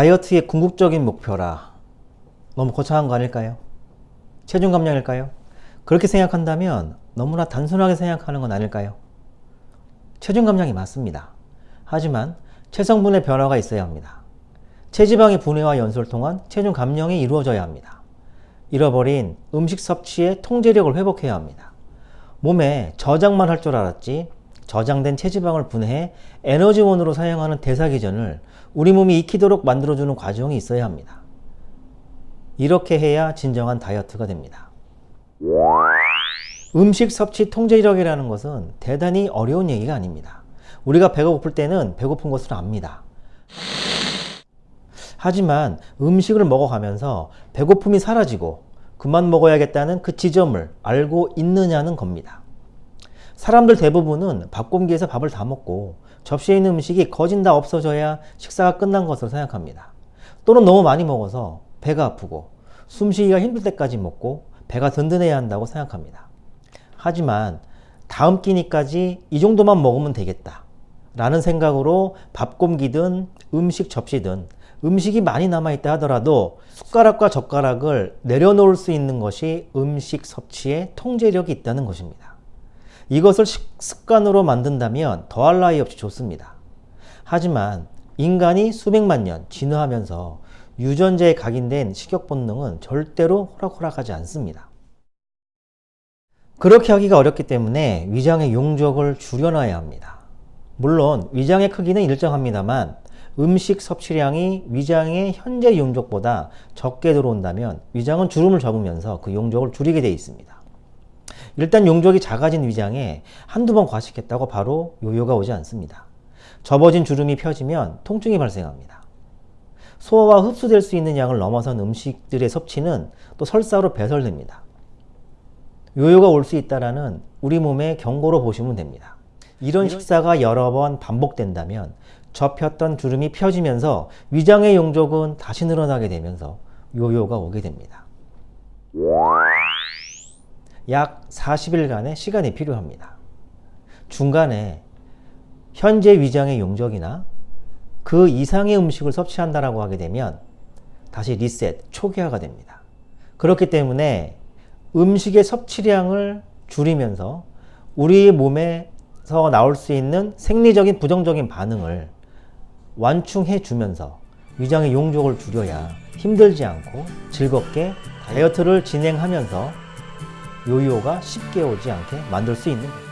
다이어트의 궁극적인 목표라 너무 거창한 거 아닐까요? 체중 감량일까요? 그렇게 생각한다면 너무나 단순하게 생각하는 건 아닐까요? 체중 감량이 맞습니다. 하지만 체성분의 변화가 있어야 합니다. 체지방의 분해와 연소를 통한 체중 감량이 이루어져야 합니다. 잃어버린 음식 섭취의 통제력을 회복해야 합니다. 몸에 저장만 할 줄 알았지 저장된 체지방을 분해해 에너지원으로 사용하는 대사기전을 우리 몸이 익히도록 만들어주는 과정이 있어야 합니다. 이렇게 해야 진정한 다이어트가 됩니다. 음식 섭취 통제력이라는 것은 대단히 어려운 얘기가 아닙니다. 우리가 배가 고플 때는 배고픈 것을 압니다. 하지만 음식을 먹어가면서 배고픔이 사라지고 그만 먹어야겠다는 그 지점을 알고 있느냐는 겁니다. 사람들 대부분은 밥 공기에서 밥을 다 먹고 접시에 있는 음식이 거진 다 없어져야 식사가 끝난 것으로 생각합니다. 또는 너무 많이 먹어서 배가 아프고 숨쉬기가 힘들 때까지 먹고 배가 든든해야 한다고 생각합니다. 하지만 다음 끼니까지 이 정도만 먹으면 되겠다 라는 생각으로 밥 공기든 음식 접시든 음식이 많이 남아있다 하더라도 숟가락과 젓가락을 내려놓을 수 있는 것이 음식 섭취에 통제력이 있다는 것입니다. 이것을 습관으로 만든다면 더할 나위 없이 좋습니다. 하지만 인간이 수백만 년 진화하면서 유전자에 각인된 식욕 본능은 절대로 호락호락하지 않습니다. 그렇게 하기가 어렵기 때문에 위장의 용적을 줄여놔야 합니다. 물론 위장의 크기는 일정합니다만 음식 섭취량이 위장의 현재 용적보다 적게 들어온다면 위장은 주름을 접으면서 그 용적을 줄이게 되어 있습니다. 일단 용적이 작아진 위장에 한두 번 과식했다고 바로 요요가 오지 않습니다. 접어진 주름이 펴지면 통증이 발생합니다. 소화와 흡수될 수 있는 양을 넘어선 음식들의 섭취는 또 설사로 배설됩니다. 요요가 올 수 있다는 우리 몸의 경고로 보시면 됩니다. 이런 식사가 여러 번 반복된다면 접혔던 주름이 펴지면서 위장의 용적은 다시 늘어나게 되면서 요요가 오게 됩니다. 약 40일간의 시간이 필요합니다. 중간에 현재 위장의 용적이나 그 이상의 음식을 섭취한다라고 하게 되면 다시 리셋, 초기화가 됩니다. 그렇기 때문에 음식의 섭취량을 줄이면서 우리 몸에서 나올 수 있는 생리적인 부정적인 반응을 완충해 주면서 위장의 용적을 줄여야 힘들지 않고 즐겁게 다이어트를 진행하면서 요요가 쉽게 오지 않게 만들 수 있는 거예요.